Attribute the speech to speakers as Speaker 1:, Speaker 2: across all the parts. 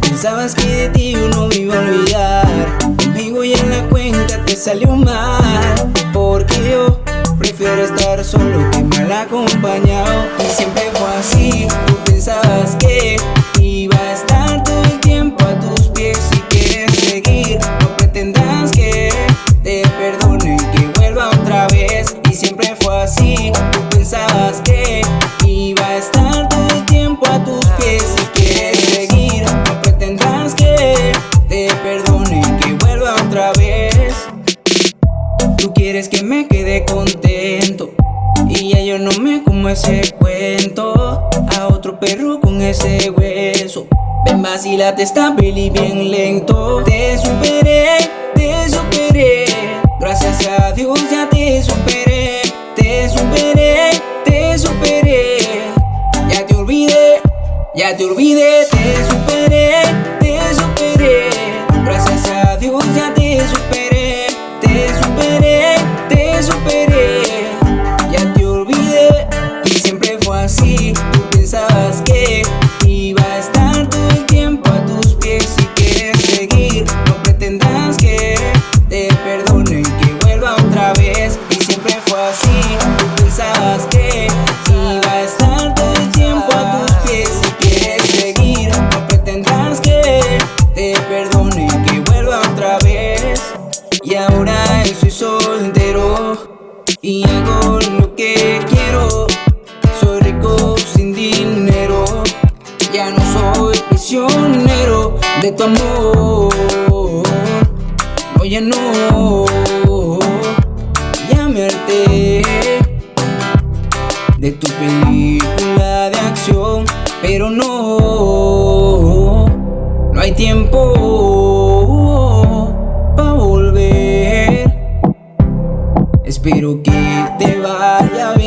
Speaker 1: Pensabas que de ti yo no me iba a olvidar. Conmigo y en la cuenta te salió mal. Porque yo prefiero estar solo que mal acompañado. Y siempre fue así, tú pensabas que iba a estar todo el tiempo a tus pies. Si quieres seguir, no pretendas que te perdonen Que vuelva otra vez. Y siempre fue así, tú pensabas Tú quieres que me quede contento Y ya yo no me como ese cuento. A otro perro con ese hueso. Ven vacílate esta peli bien lento. Te superé, te superé. Gracias a Dios ya te superé Te superé, te superé. Ya te olvidé, ya te olvidé Te superé, te perdone y que vuelva otra vez. Y siempre fue así Tú pensabas que iba a estar todo el tiempo a tus pies. Si quieres seguir No pretendas que te perdone y que vuelva otra vez. Y ahora soy soltero Y hago lo que quiero. Soy rico sin dinero Ya no soy prisionero de tu amor No, ya no Ya me harté De tu película de acción Pero no No hay tiempo Pa' volver. Espero que te vaya bien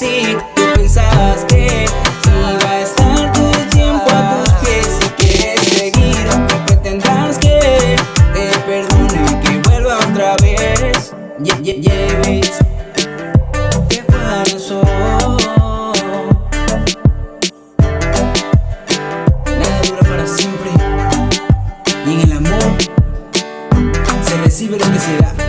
Speaker 1: así. Tú pensabas que iba a estar todo el tiempo a tus pies Si quieres seguir pretendas que te perdone que vuelva otra vez. Yeah, yeah, yeah, ¿Qué pasó? Nada dura para siempre. Y en el amor Se recibe lo que se da